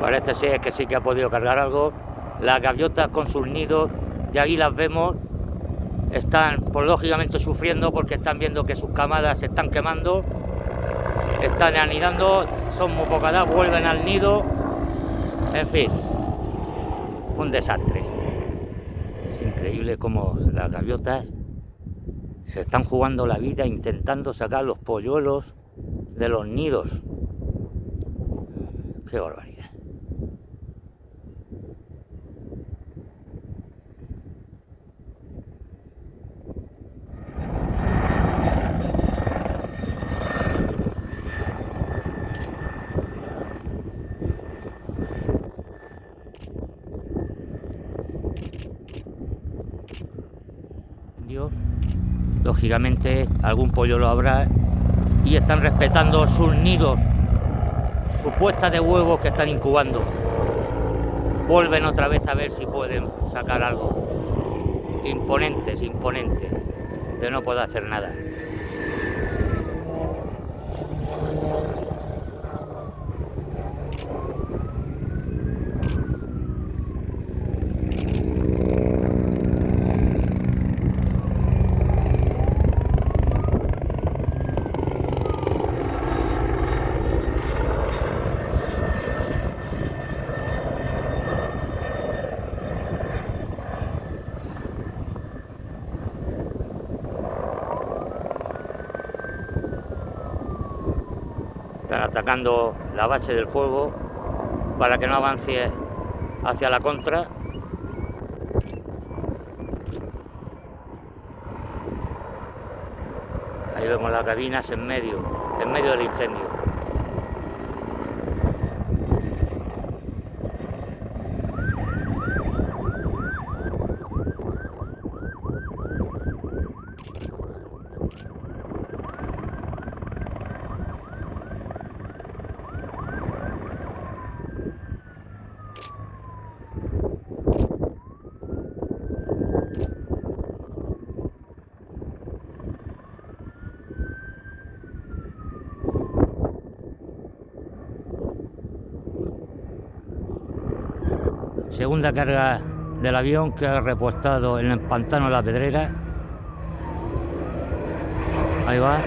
Parece ser que sí que ha podido cargar algo. Las gaviotas con sus nidos, y ahí las vemos, están pues lógicamente sufriendo porque están viendo que sus camadas se están quemando, están anidando, son muy pocadas, vuelven al nido, en fin, un desastre. Es increíble cómo las gaviotas se están jugando la vida intentando sacar los polluelos de los nidos. Qué barbaridad. Lógicamente algún pollo lo habrá y están respetando sus nidos, su puesta de huevos que están incubando. Vuelven otra vez a ver si pueden sacar algo. Imponentes, imponentes, de no poder hacer nada. Están atacando la base del fuego para que no avance hacia la contra. Ahí vemos las cabinas en medio, en medio del incendio. Segunda carga del avión que ha repuestado en el pantano de la Pedrera. Ahí va.